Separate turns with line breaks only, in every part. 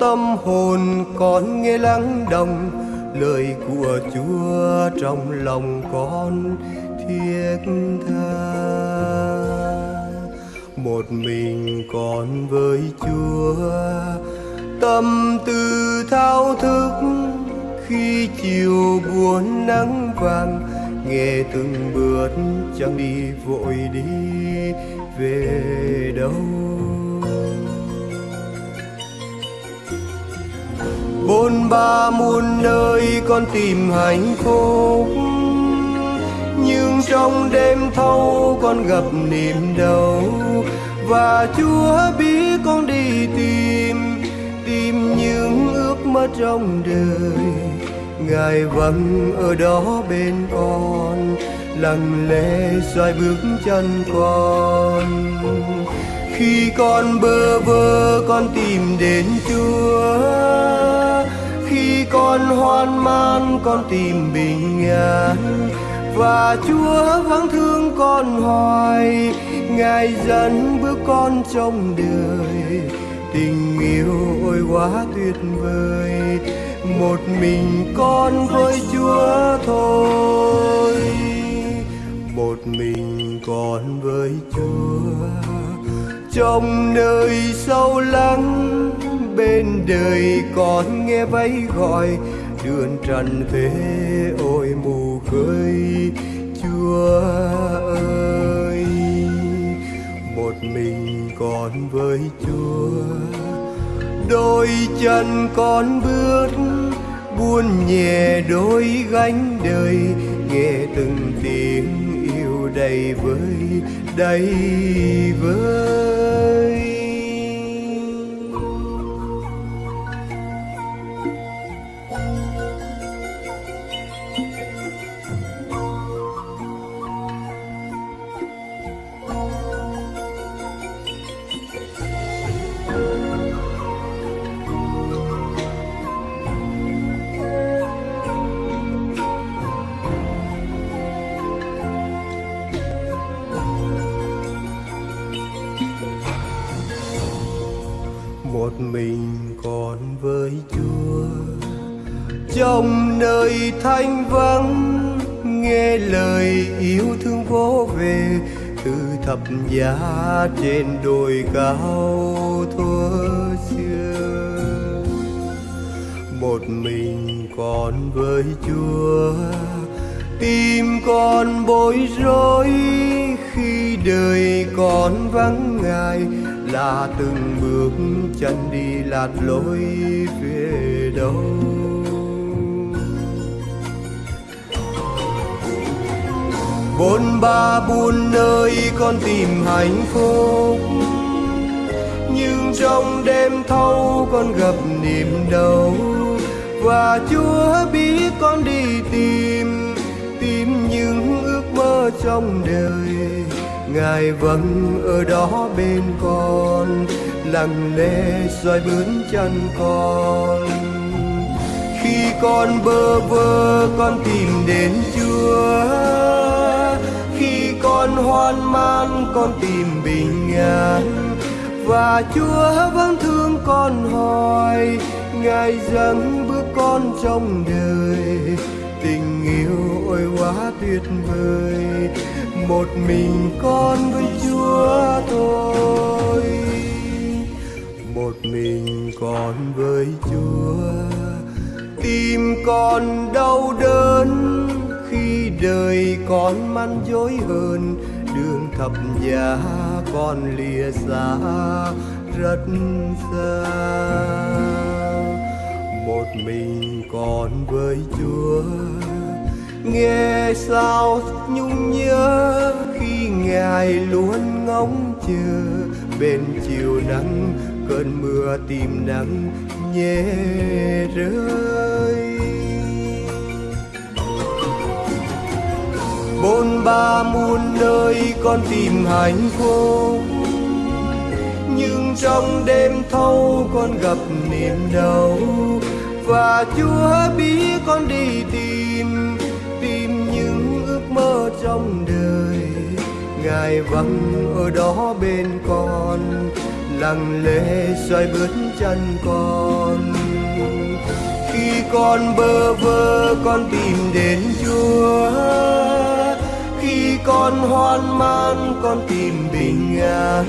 tâm hồn con nghe lắng đồng, lời của chúa trong lòng con thiết tha. Một mình con với chúa, tâm tư thao thức, khi chiều buồn nắng vàng, nghe từng bước chẳng đi vội đi về đâu. Bôn ba muôn nơi con tìm hạnh phúc. Nhưng trong đêm thâu con gặp niềm đau. Và chúa biết con đi tìm tìm những ước mơ trong đời. Ngài vẫn ở đó bên con, lặng lẽ xoay bước chân con. Khi con bơ vơ, con tìm đến chúa con hoan man con tìm bình an. Và chúa vắng thương con hoài, ngài dẫn bước con trong đời. Tình yêu ôi quá tuyệt vời, một mình con với chúa thôi. Một mình con với chúa, trong nơi sâu lắng, bên đời con nghe vẫy gọi đường trần thế ôi, mù khơi, chúa ơi. Một mình con với chúa, đôi chân con bước, buôn nhẹ đôi gánh đời. Nghe từng tiếng yêu đầy vơi đầy vơi. Mình còn với chúa. Trong nơi thanh vắng, nghe lời yêu thương vô về, từ thập giá trên đồi cao thua xưa. Một mình còn với chúa, tim con bối rối khi đời con vắng ngài là từng bước chân đi lạc lối về đâu. Bôn ba buôn nơi con tìm hạnh phúc, nhưng trong đêm thâu con gặp niềm đau. Và chúa biết con đi tìm tìm những ước mơ trong đời ngài vẫn ở đó bên con lặng lẽ soi bướm chân con. Khi con bơ vơ con tìm đến chúa. Khi con hoan man con tìm bình an. Và chúa vẫn thương con hỏi, ngài dẫn bước con trong đời. Tình yêu ôi quá tuyệt vời một mình con với chúa thôi một mình con với chúa tim con đau đớn khi đời con man dối hơn. Đường thập giá con lìa xa, rất xa. Một mình con với chúa nghe sao nhung nhớ khi ngài luôn ngóng chờ. Bên chiều nắng, cơn mưa tìm nắng nhẹ rơi. Bôn ba muôn nơi con tìm hạnh phúc. Nhưng trong đêm thâu con gặp niềm đau. Và chúa biết con đi tìm trong đời. Ngài vắng ở đó bên con, lặng lẽ xoay bước chân con. Khi con bơ vơ, con tìm đến chúa. Khi con hoan mang, con tìm bình an.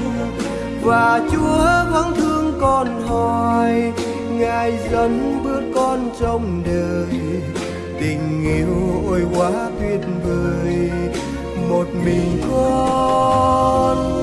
Và chúa vẫn thương con hỏi ngài dẫn bước con trong đời tình yêu ôi quá tuyệt vời. Một mình con